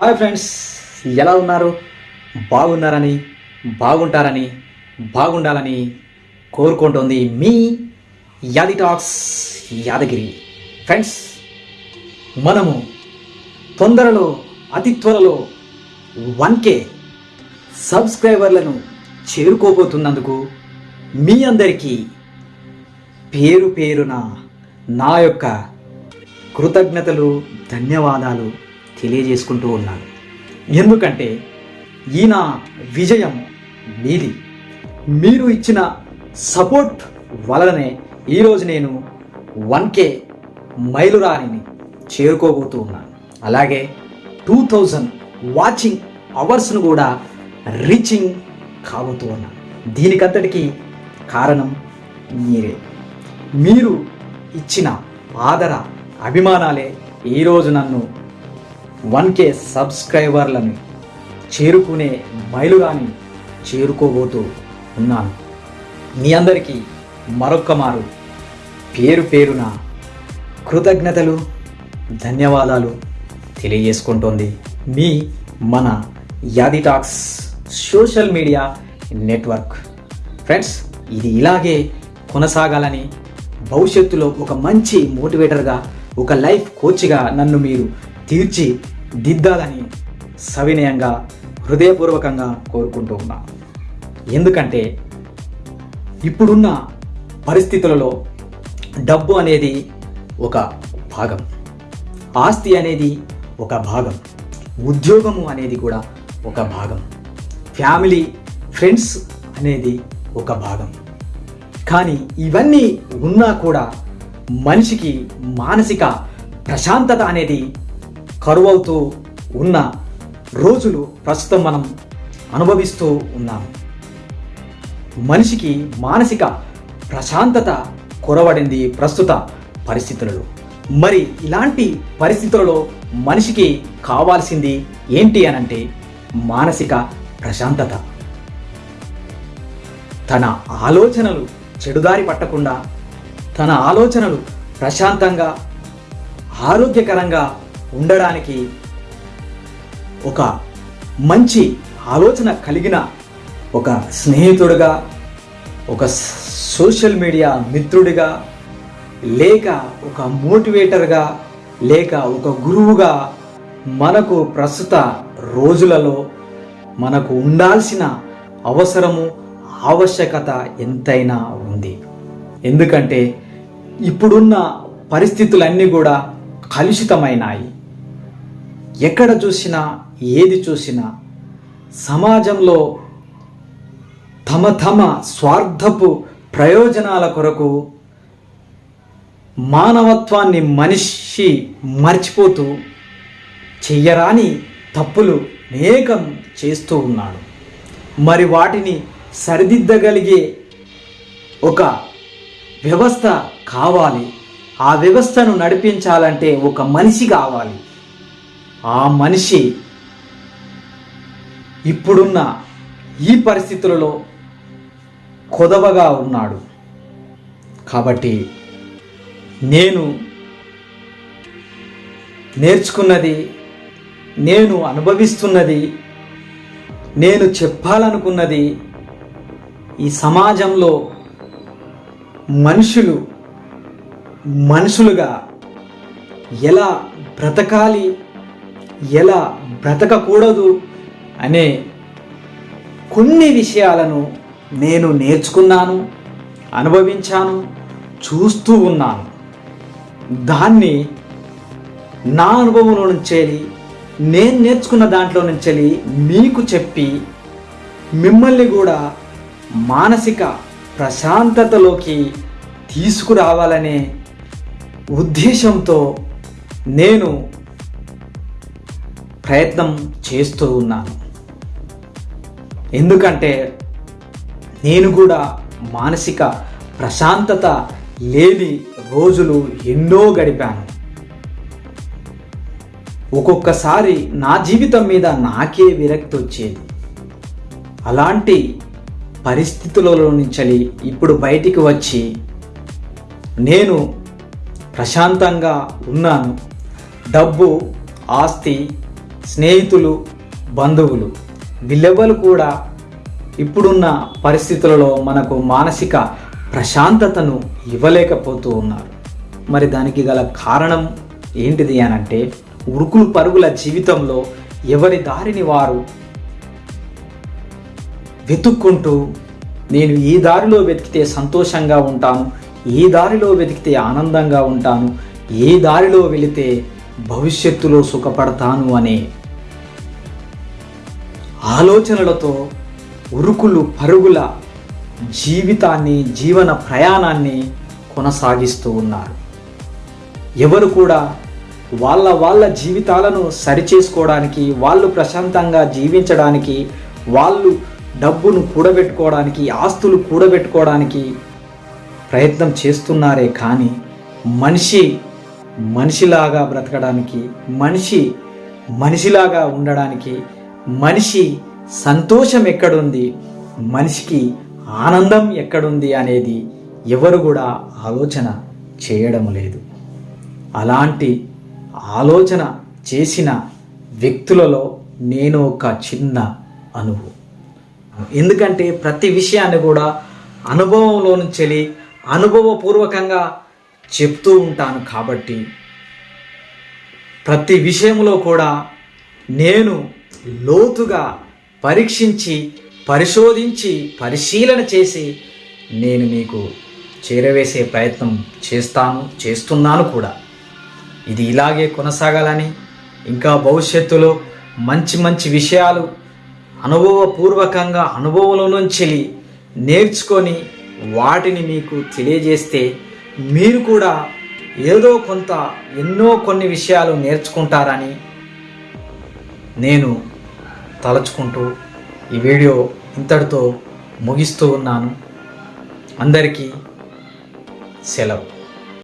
Hi friends ఎలా ఉన్నారు? బాగున్నారని బాగుంటారని బాగుండాలని కోరుకుంటుంది మీ యాది టాక్స్ యాదగిరి. ఫ్రెండ్స్ మనము తొందరలో అతి త్వరలో వన్ కే సబ్స్క్రైబర్లను చేరుకోబోతున్నందుకు మీ అందరికీ పేరు పేరున నా యొక్క కృతజ్ఞతలు ధన్యవాదాలు. తెలియజేసుకుంటూ ఉన్నాను. ఎందుకంటే ఈ నా విజయం మీది. మీరు ఇచ్చిన సపోర్ట్ వలననే ఈరోజు నేను వన్ కే మైలురాణిని చేరుకోబోతూ ఉన్నాను. అలాగే టూ థౌజండ్ వాచింగ్ అవర్స్ను కూడా రీచింగ్ కాబోతూ ఉన్నాను. దీనికంతటికి కారణం మీరే. మీరు ఇచ్చిన ఆదర అభిమానాలే ఈరోజు నన్ను వన్ కే సబ్స్క్రైబర్లను చేరుకునే మైలుగాని చేరుకోబోతూ ఉన్నాను. మీ అందరికీ మరొక్క మారు. పేరు పేరున కృతజ్ఞతలు ధన్యవాదాలు తెలియజేసుకుంటోంది మీ మన Yadi talks social media network. Friends ఇది ఇలాగే కొనసాగాలని భవిష్యత్తులో ఒక మంచి మోటివేటర్గా ఒక లైఫ్ కోచ్గా నన్ను మీరు తీర్చి దిద్దాలని సవినయంగా హృదయపూర్వకంగా కోరుకుంటూ ఉన్నా. ఎందుకంటే ఇప్పుడున్న పరిస్థితులలో డబ్బు అనేది ఒక భాగం ఆస్తి అనేది ఒక భాగం ఉద్యోగము అనేది కూడా ఒక భాగం ఫ్యామిలీ ఫ్రెండ్స్ అనేది ఒక భాగం. కానీ ఇవన్నీ ఉన్నా కూడా మనిషికి మానసిక ప్రశాంతత అనేది కరువవుతూ ఉన్న రోజులు ప్రస్తుతం మనం అనుభవిస్తూ ఉన్నాం. మనిషికి మానసిక ప్రశాంతత కొరవడింది ప్రస్తుత పరిస్థితులలో. మరి ఇలాంటి పరిస్థితులలో మనిషికి కావాల్సింది ఏంటి అనంటే మానసిక ప్రశాంతత. తన ఆలోచనలు చెడుదారి పట్టకుండా తన ఆలోచనలు ప్రశాంతంగా ఆరోగ్యకరంగా ఉండడానికి ఒక మంచి ఆలోచన కలిగిన ఒక స్నేహితుడిగా ఒక సోషల్ మీడియా మిత్రుడిగా లేక ఒక మోటివేటర్గా లేక ఒక గురువుగా మనకు ప్రస్తుత రోజులలో మనకు ఉండాల్సిన అవసరము ఆవశ్యకత ఎంతైనా ఉంది. ఎందుకంటే ఇప్పుడున్న పరిస్థితులన్నీ కూడా కలుషితమైనాయి. ఎక్కడ చూసినా ఏది చూసినా సమాజంలో తమ తమ స్వార్థపు ప్రయోజనాల కొరకు మానవత్వాన్ని మనిషి మర్చిపోతూ చెయ్యరాని తప్పులు అనేకం చేస్తూ ఉన్నాడు. మరి వాటిని సరిదిద్దగలిగే ఒక వ్యవస్థ కావాలి. ఆ వ్యవస్థను నడిపించాలంటే ఒక మనిషి కావాలి. ఆ మనిషి ఇప్పుడున్న ఈ పరిస్థితులలో కొదవగా ఉన్నాడు. కాబట్టి నేను నేర్చుకున్నది నేను అనుభవిస్తున్నది నేను చెప్పాలనుకున్నది ఈ సమాజంలో మనుషులు మనుషులుగా ఎలా బ్రతకాలి ఎలా బ్రతకకూడదు అనే కొన్ని విషయాలను నేను నేర్చుకున్నాను అనుభవించాను చూస్తూ ఉన్నాను. దాన్ని నా అనుభవంలో నుంచి నేను నేర్చుకున్న దాంట్లో నుంచి మీకు చెప్పి మిమ్మల్ని కూడా మానసిక ప్రశాంతతలోకి తీసుకురావాలనే ఉద్దేశంతో నేను ప్రయత్నం చేస్తూ ఉన్నాను. ఎందుకంటే నేను కూడా మానసిక ప్రశాంతత లేని రోజులు ఎన్నో గడిపాను. ఒక్కొక్కసారి నా జీవితం మీద నాకే విరక్తి వచ్చేది. అలాంటి పరిస్థితులలో నుంచి ఇప్పుడు బయటికి వచ్చి నేను ప్రశాంతంగా ఉన్నాను. డబ్బు ఆస్తి స్నేహితులు బంధువులు. వీళ్ళెవ్వరు కూడా ఇప్పుడున్న పరిస్థితులలో మనకు మానసిక ప్రశాంతతను ఇవ్వలేకపోతూ ఉన్నారు. మరి దానికి గల కారణం ఏంటిది అనంటే ఉరుకులు పరుగుల జీవితంలో ఎవరి దారిని వారు వెతుక్కుంటూ నేను ఈ దారిలో వెతికితే సంతోషంగా ఉంటాను ఈ దారిలో వెతికితే ఆనందంగా ఉంటాను ఏ దారిలో వెళితే భవిష్యత్తులో సుఖపడతాను అనే ఆలోచనలతో ఉరుకులు పరుగుల జీవితాన్ని జీవన ప్రయాణాన్ని కొనసాగిస్తూ ఉన్నారు. ఎవరు కూడా వాళ్ళ వాళ్ళ జీవితాలను సరిచేసుకోవడానికి వాళ్ళు ప్రశాంతంగా జీవించడానికి వాళ్ళు డబ్బును కూడబెట్టుకోవడానికి ఆస్తులు కూడబెట్టుకోవడానికి ప్రయత్నం చేస్తున్నారే కానీ మనిషి మనిషిలాగా బ్రతకడానికి మనిషి మనిషిలాగా ఉండడానికి మనిషి సంతోషం ఎక్కడుంది? మనిషికి ఆనందం ఎక్కడుంది అనేది ఎవరు కూడా ఆలోచన చేయడం లేదు. అలాంటి ఆలోచన చేసిన వ్యక్తులలో నేను ఒక చిన్న అనుభవం. ఎందుకంటే ప్రతి విషయాన్ని కూడా అనుభవంలో నుంచి అనుభవపూర్వకంగా చెప్తూ ఉంటాను కాబట్టి ప్రతి విషయంలో కూడా నేను లోతుగా పరీక్షించి పరిశోధించి పరిశీలన చేసి నేను మీకు చేరవేసే ప్రయత్నం చేస్తాను చేస్తున్నాను కూడా. ఇది ఇలాగే కొనసాగాలని ఇంకా భవిష్యత్తులో మంచి మంచి విషయాలు అనుభవపూర్వకంగా అనుభవంలో నుంచి నేర్చుకొని వాటిని మీకు తెలియజేస్తే మీరు కూడా ఏదో కొంత ఎన్నో కొన్ని విషయాలు నేర్చుకుంటారని నేను తలచుకుంటూ ఈ వీడియో ఇంతటితో ముగిస్తూ ఉన్నాను. అందరికీ సెలవు.